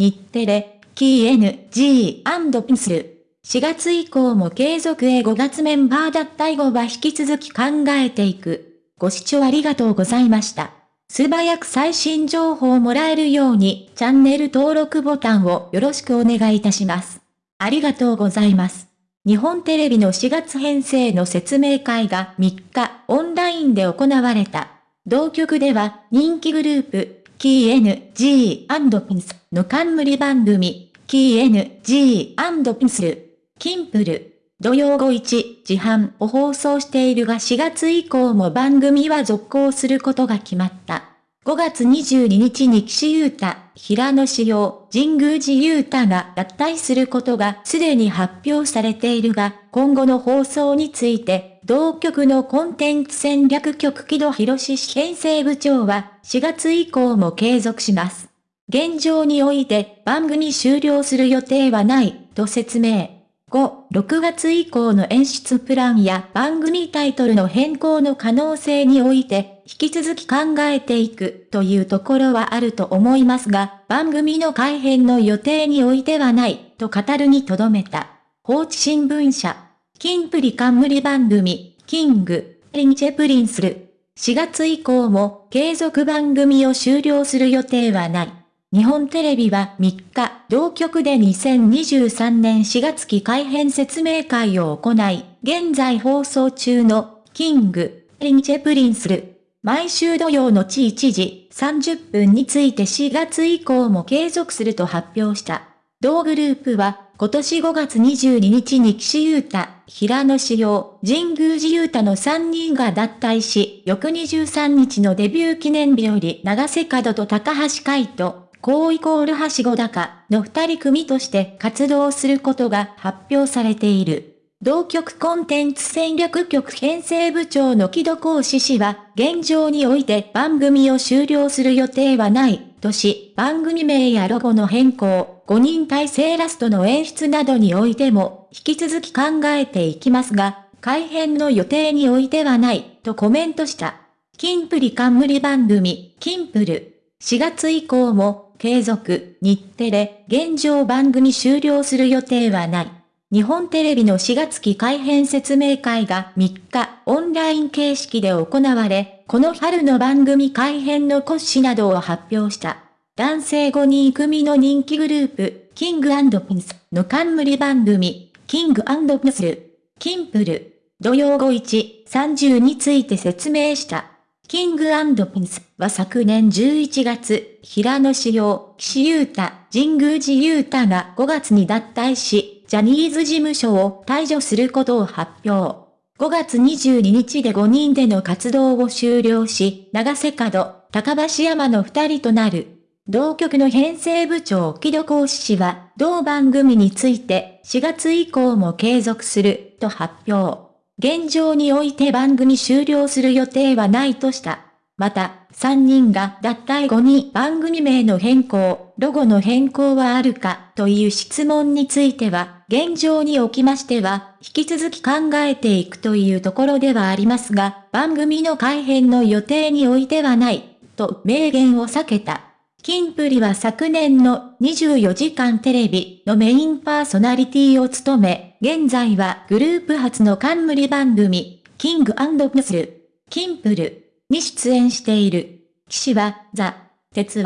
日テレ、キー NG& ピンスル。4月以降も継続へ5月メンバー脱退後は引き続き考えていく。ご視聴ありがとうございました。素早く最新情報をもらえるようにチャンネル登録ボタンをよろしくお願いいたします。ありがとうございます。日本テレビの4月編成の説明会が3日オンラインで行われた。同局では人気グループ、キー NG& ピンスの冠番組、キー NG& ピンスル、キンプル、土曜午1時半を放送しているが4月以降も番組は続行することが決まった。5月22日に岸優太、平野志陽、神宮寺優太が脱退することがすでに発表されているが、今後の放送について、同局のコンテンツ戦略局木戸博士編成部長は、4月以降も継続します。現状において番組終了する予定はない、と説明。5、6月以降の演出プランや番組タイトルの変更の可能性において、引き続き考えていくというところはあると思いますが、番組の改編の予定においてはない、と語るに留めた。報知新聞社、キンプリ冠番組、 King & Princeる。4月以降も継続番組を終了する予定はない。日本テレビは3日、同局で2023年4月期改編説明会を行い、現在放送中の、 King & Princeる、毎週土曜後1時30分について4月以降も継続すると発表した。同グループは、今年5月22日に岸優太、平野紫耀、神宮寺勇太の3人が脱退し、翌23日のデビュー記念日より永瀬廉と高橋海人、高イコールはしご高の二人組として活動することが発表されている。同局コンテンツ戦略局編成部長の木戸講師氏は、現状において番組を終了する予定はない、とし、番組名やロゴの変更、5人体制ラストの演出などにおいても、引き続き考えていきますが、改編の予定においてはない、とコメントした。キンプリ冠番組、キンプル。4月以降も、継続、日テレ、現状番組終了する予定はない。日本テレビの4月期改編説明会が3日オンライン形式で行われ、この春の番組改編の骨子などを発表した。男性5人組の人気グループ、キングピンスの冠番組、キングピンスル、キンプル、土曜午1、30について説明した。キングピンスは昨年11月、平野志陽、岸優太、神宮寺優太が5月に脱退し、ジャニーズ事務所を退場することを発表。5月22日で5人での活動を終了し、長瀬角、高橋山の2人となる。同局の編成部長木戸講師氏は、同番組について4月以降も継続すると発表。現状において番組終了する予定はないとした。また、3人が脱退後に番組名の変更、ロゴの変更はあるかという質問については、現状におきましては、引き続き考えていくというところではありますが、番組の改編の予定においてはない、と明言を避けた。キンプリは昨年の24時間テレビのメインパーソナリティを務め、現在はグループ初の冠番組、 King & Princeる、キンプるに出演している。岸はザ・鉄腕、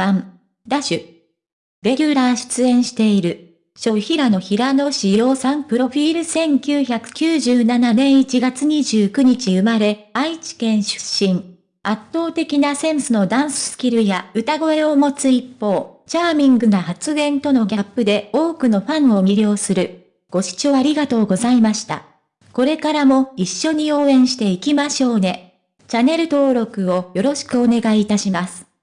ダッシュ。レギュラー出演している。小平野平野紫耀さんプロフィール1997年1月29日生まれ、愛知県出身。圧倒的なセンスのダンススキルや歌声を持つ一方、チャーミングな発言とのギャップで多くのファンを魅了する。ご視聴ありがとうございました。これからも一緒に応援していきましょうね。チャンネル登録をよろしくお願いいたします。